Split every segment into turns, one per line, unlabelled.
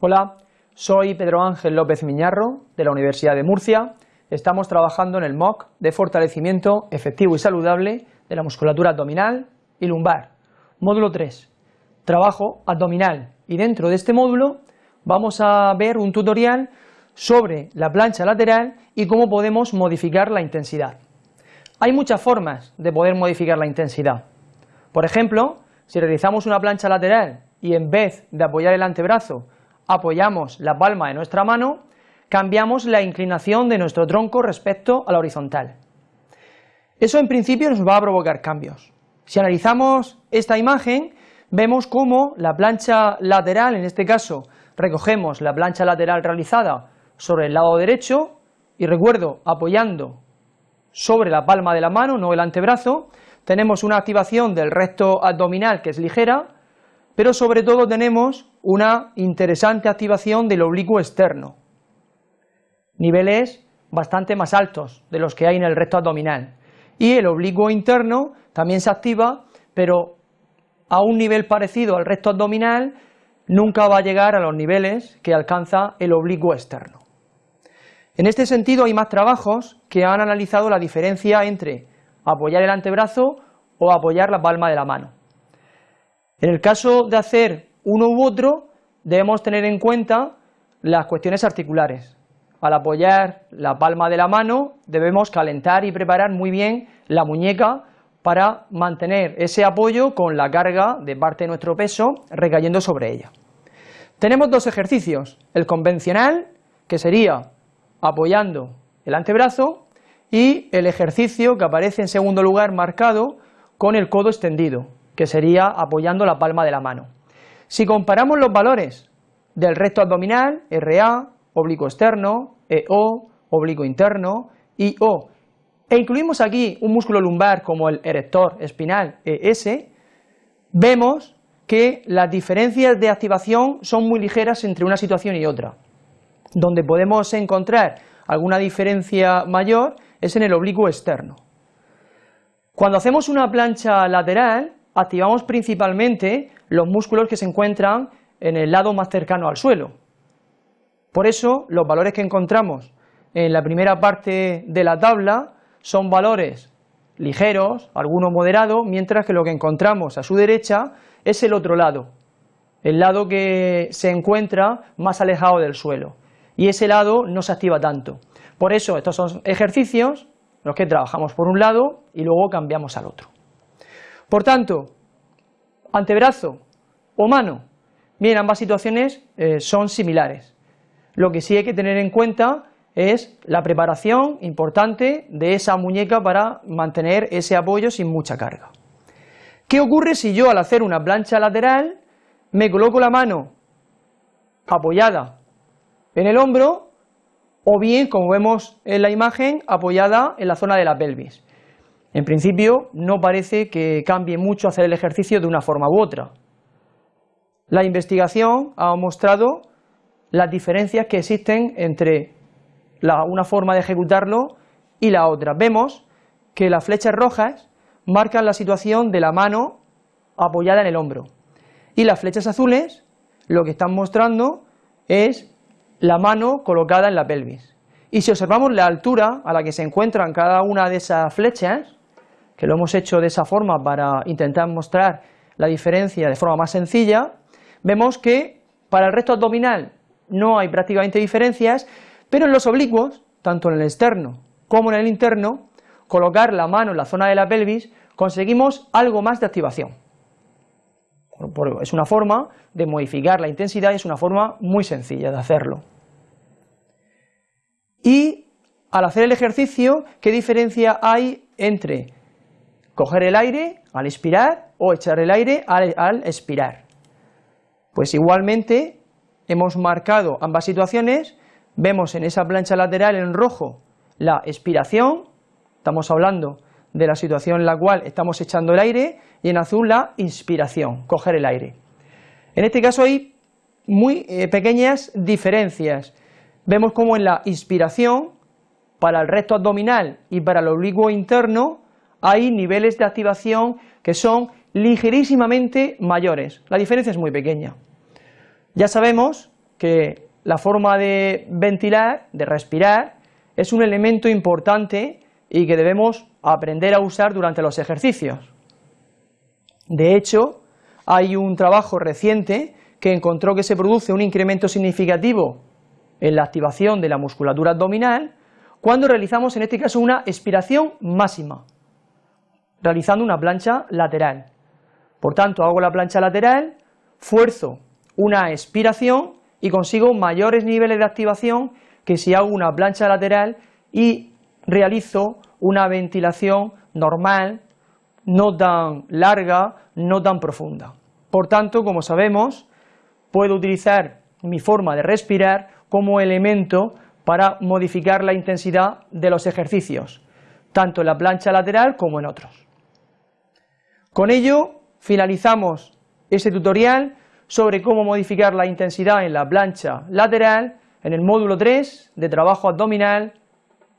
Hola, soy Pedro Ángel López Miñarro de la Universidad de Murcia. Estamos trabajando en el MOOC de fortalecimiento efectivo y saludable de la musculatura abdominal y lumbar. Módulo 3, trabajo abdominal. Y dentro de este módulo vamos a ver un tutorial sobre la plancha lateral y cómo podemos modificar la intensidad. Hay muchas formas de poder modificar la intensidad. Por ejemplo, si realizamos una plancha lateral y en vez de apoyar el antebrazo apoyamos la palma de nuestra mano, cambiamos la inclinación de nuestro tronco respecto a la horizontal. Eso en principio nos va a provocar cambios. Si analizamos esta imagen, vemos cómo la plancha lateral, en este caso recogemos la plancha lateral realizada sobre el lado derecho y recuerdo apoyando sobre la palma de la mano, no el antebrazo, tenemos una activación del recto abdominal que es ligera, pero sobre todo tenemos una interesante activación del oblicuo externo, niveles bastante más altos de los que hay en el recto abdominal. Y el oblicuo interno también se activa, pero a un nivel parecido al recto abdominal nunca va a llegar a los niveles que alcanza el oblicuo externo. En este sentido hay más trabajos que han analizado la diferencia entre apoyar el antebrazo o apoyar la palma de la mano. En el caso de hacer uno u otro, debemos tener en cuenta las cuestiones articulares. Al apoyar la palma de la mano, debemos calentar y preparar muy bien la muñeca para mantener ese apoyo con la carga de parte de nuestro peso recayendo sobre ella. Tenemos dos ejercicios, el convencional, que sería apoyando el antebrazo, y el ejercicio que aparece en segundo lugar marcado con el codo extendido, que sería apoyando la palma de la mano. Si comparamos los valores del recto abdominal, RA, oblicuo externo, EO, oblicuo interno, IO, e incluimos aquí un músculo lumbar como el erector espinal ES, vemos que las diferencias de activación son muy ligeras entre una situación y otra. Donde podemos encontrar alguna diferencia mayor es en el oblicuo externo. Cuando hacemos una plancha lateral, activamos principalmente los músculos que se encuentran en el lado más cercano al suelo. Por eso, los valores que encontramos en la primera parte de la tabla son valores ligeros, algunos moderados, mientras que lo que encontramos a su derecha es el otro lado, el lado que se encuentra más alejado del suelo, y ese lado no se activa tanto. Por eso, estos son ejercicios los que trabajamos por un lado y luego cambiamos al otro. Por tanto, antebrazo o mano, bien, ambas situaciones eh, son similares. Lo que sí hay que tener en cuenta es la preparación importante de esa muñeca para mantener ese apoyo sin mucha carga. ¿Qué ocurre si yo al hacer una plancha lateral me coloco la mano apoyada en el hombro o bien, como vemos en la imagen, apoyada en la zona de la pelvis? En principio no parece que cambie mucho hacer el ejercicio de una forma u otra. La investigación ha mostrado las diferencias que existen entre una forma de ejecutarlo y la otra. Vemos que las flechas rojas marcan la situación de la mano apoyada en el hombro y las flechas azules lo que están mostrando es la mano colocada en la pelvis. Y si observamos la altura a la que se encuentran cada una de esas flechas, que lo hemos hecho de esa forma para intentar mostrar la diferencia de forma más sencilla, vemos que para el resto abdominal no hay prácticamente diferencias, pero en los oblicuos, tanto en el externo como en el interno, colocar la mano en la zona de la pelvis, conseguimos algo más de activación. Es una forma de modificar la intensidad y es una forma muy sencilla de hacerlo. Y al hacer el ejercicio, ¿qué diferencia hay entre coger el aire al inspirar o echar el aire al, expirar. Pues igualmente hemos marcado ambas situaciones, vemos en esa plancha lateral en rojo la expiración, estamos hablando de la situación en la cual estamos echando el aire, y en azul la inspiración, coger el aire. En este caso hay muy eh, pequeñas diferencias. Vemos como en la inspiración, para el recto abdominal y para el oblicuo interno, hay niveles de activación que son ligerísimamente mayores. La diferencia es muy pequeña. Ya sabemos que la forma de ventilar, de respirar, es un elemento importante y que debemos aprender a usar durante los ejercicios. De hecho, hay un trabajo reciente que encontró que se produce un incremento significativo en la activación de la musculatura abdominal cuando realizamos en este caso una expiración máxima, realizando una plancha lateral. Por tanto, hago la plancha lateral, fuerzo una expiración y consigo mayores niveles de activación que si hago una plancha lateral y realizo una ventilación normal, no tan larga, no tan profunda. Por tanto, como sabemos, puedo utilizar mi forma de respirar como elemento para modificar la intensidad de los ejercicios, tanto en la plancha lateral como en otros. Con ello finalizamos este tutorial sobre cómo modificar la intensidad en la plancha lateral en el módulo 3 de trabajo abdominal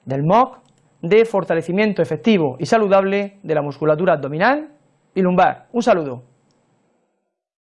del MOC de fortalecimiento efectivo y saludable de la musculatura abdominal y lumbar. Un saludo.